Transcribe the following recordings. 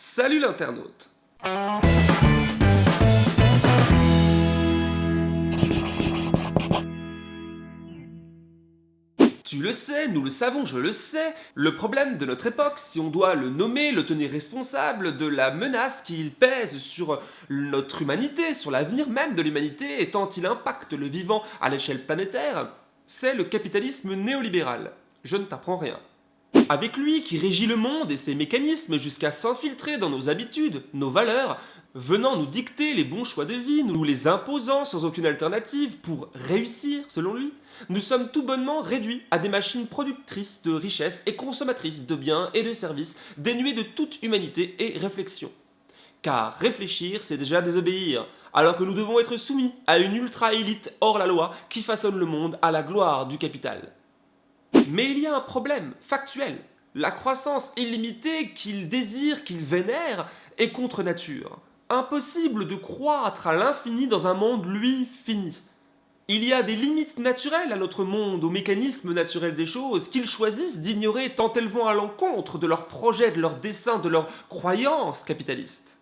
Salut l'internaute Tu le sais, nous le savons, je le sais, le problème de notre époque, si on doit le nommer, le tenir responsable de la menace qu'il pèse sur notre humanité, sur l'avenir même de l'humanité, et tant il impacte le vivant à l'échelle planétaire, c'est le capitalisme néolibéral. Je ne t'apprends rien. Avec lui qui régit le monde et ses mécanismes jusqu'à s'infiltrer dans nos habitudes, nos valeurs, venant nous dicter les bons choix de vie, nous les imposant sans aucune alternative pour réussir selon lui, nous sommes tout bonnement réduits à des machines productrices de richesses et consommatrices de biens et de services dénuées de toute humanité et réflexion. Car réfléchir, c'est déjà désobéir, alors que nous devons être soumis à une ultra-élite hors la loi qui façonne le monde à la gloire du capital. Mais il y a un problème factuel. La croissance illimitée qu'il désire, qu'il vénère, est contre nature. Impossible de croître à l'infini dans un monde, lui, fini. Il y a des limites naturelles à notre monde, aux mécanismes naturels des choses, qu'ils choisissent d'ignorer tant elles vont à l'encontre de leurs projets, de leurs desseins, de leurs croyances capitalistes.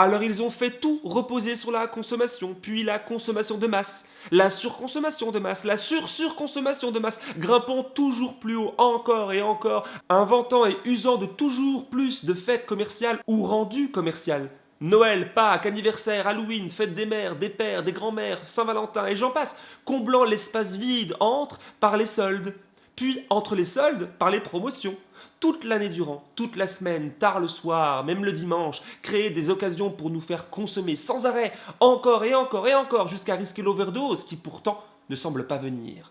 Alors ils ont fait tout reposer sur la consommation, puis la consommation de masse, la surconsommation de masse, la sur-surconsommation de masse, grimpant toujours plus haut encore et encore, inventant et usant de toujours plus de fêtes commerciales ou rendues commerciales. Noël, Pâques, anniversaire, Halloween, fête des mères, des pères, des grands-mères, Saint-Valentin et j'en passe, comblant l'espace vide entre par les soldes, puis entre les soldes par les promotions toute l'année durant, toute la semaine, tard le soir, même le dimanche, créer des occasions pour nous faire consommer sans arrêt, encore et encore et encore, jusqu'à risquer l'overdose qui pourtant ne semble pas venir.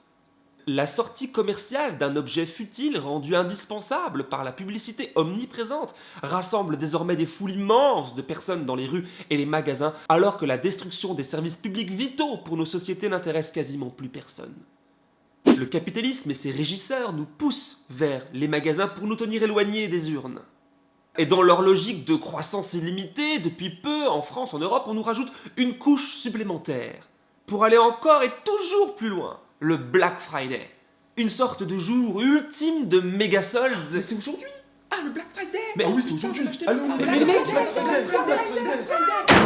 La sortie commerciale d'un objet futile rendu indispensable par la publicité omniprésente rassemble désormais des foules immenses de personnes dans les rues et les magasins alors que la destruction des services publics vitaux pour nos sociétés n'intéresse quasiment plus personne. Le capitalisme et ses régisseurs nous poussent vers les magasins pour nous tenir éloignés des urnes. Et dans leur logique de croissance illimitée, depuis peu, en France, en Europe, on nous rajoute une couche supplémentaire. Pour aller encore et toujours plus loin, le Black Friday. Une sorte de jour ultime de méga soldes. Mais c'est aujourd'hui Ah, le Black Friday Mais Ah oui, c'est aujourd'hui Mais, mais mec Hé